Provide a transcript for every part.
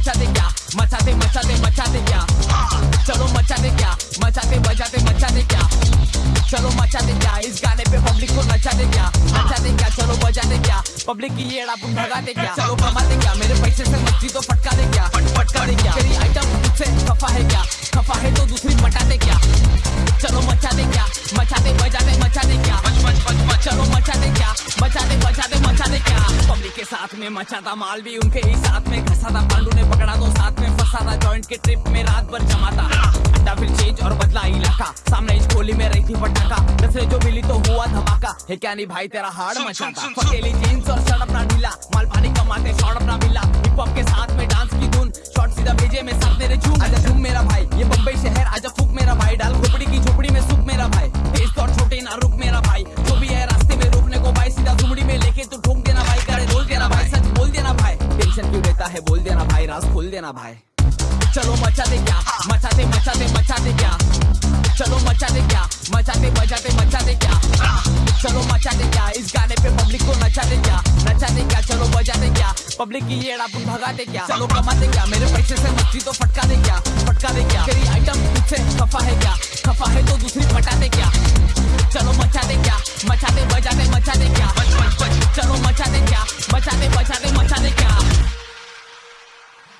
मचा दे मचा दे क्या चलो मचा दे क्या मचाते बजाते मचा दे क्या चलो मचा दे क्या इस गाने पे पब्लिक को नचा दे क्या नचा दे क्या चलो बजा दे क्या पब्लिक की ये भगा दे क्या चलो कमा दे क्या मेरे पैसे से मच्छी तो फटका दे क्या साथ में मचा था माल भी उनके ही साथ में। घसा था पांडू ने पकड़ा तो साथ में फंसा था जॉइंट के ट्रिप में रात भर जमा था अड्डा फिर चेंज और बदला इलाका। सामने इस गोली में रही थी पटाखा। दसरे जो मिली तो हुआ धमाका। है क्या नहीं भाई तेरा हार्ड मचा था फकेली जीन्स और शर्ट अपना ढीला। माल पानी कमाते शॉर्ट अपना मिला। देना भाई चलो मचा दे क्या मचा दे मचा दे मचा दे क्या चलो मचा दे क्या मचा दे बजा दे मचा दे क्या चलो मचा दे क्या इस गाने पे पब्लिक को नचा दे क्या नचा दे क्या चलो बजा दे क्या पब्लिक की ये अपन भगा दे क्या चलो कमा दे क्या मेरे पैसे से मस्ती तो फटका दे क्या फटका दे क्या तेरी आइटम मुझसे खफा है क्या खफा है तो दूसरी फटा दे क्या चलो मचा दे क्या मचा दे बजा दे मचा दे क्या चलो मचा दे क्या मचा दे बजा दे मचा दे क्या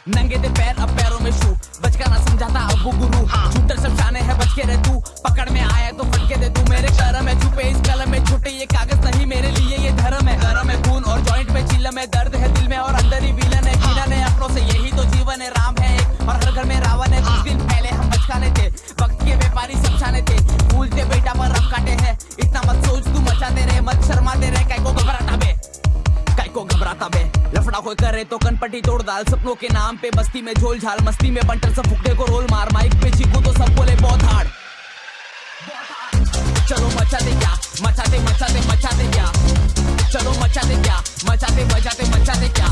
नंगे दे पैर अब पैरों में शू बचका ना समझाता अब वो गुरु। शूटर सब शाने है बच के रह तू। पकड़ में आया तो फटके दे तू। मेरे कर्म है छुपे इस कलम में। छोटे ये कागज़ नहीं मेरे लिए ये धर्म है। गरम है खून और जॉइंट में चिल्लम है दर्द है दिल में और अंदर ही विलन है। विलन है अपनों से यही तो जीवन है। राम है एक और हर घर में रावण है। कुछ दिन पहले हम बचकाने थे। वक्त के व्यापारी समझाने थे। भूलते बेटा पर रब काटे हैं। इतना मत सोच तू मचाते रहे मत शर्माते रहे। काय को घबराता बे। काय को घबराता बे। लफड़ा कोई करे तो कनपट्टी तोड़ डाल। सपनों के नाम पे बस्ती में झोल झाल, मस्ती में बंटर, सब फुकने को रोल मार। माइक पे चीकू तो सब बोले, बहुत हार्ड चलो मचा दे क्या? मचा दे मचा दे मचा दे क्या? चलो मचा दे क्या? मचा दे बजा दे मचा दे क्या?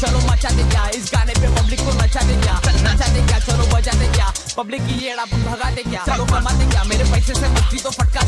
चलो मचा दे क्या? इस गाने पे पब्लिक को नचा दे क्या? नचा दे क्या? चलो बजा दे क्या? पब्लिक की ये भगा दे क्या? चलो कमा दे क्या? मेरे पैसे से मस्ती तो फटका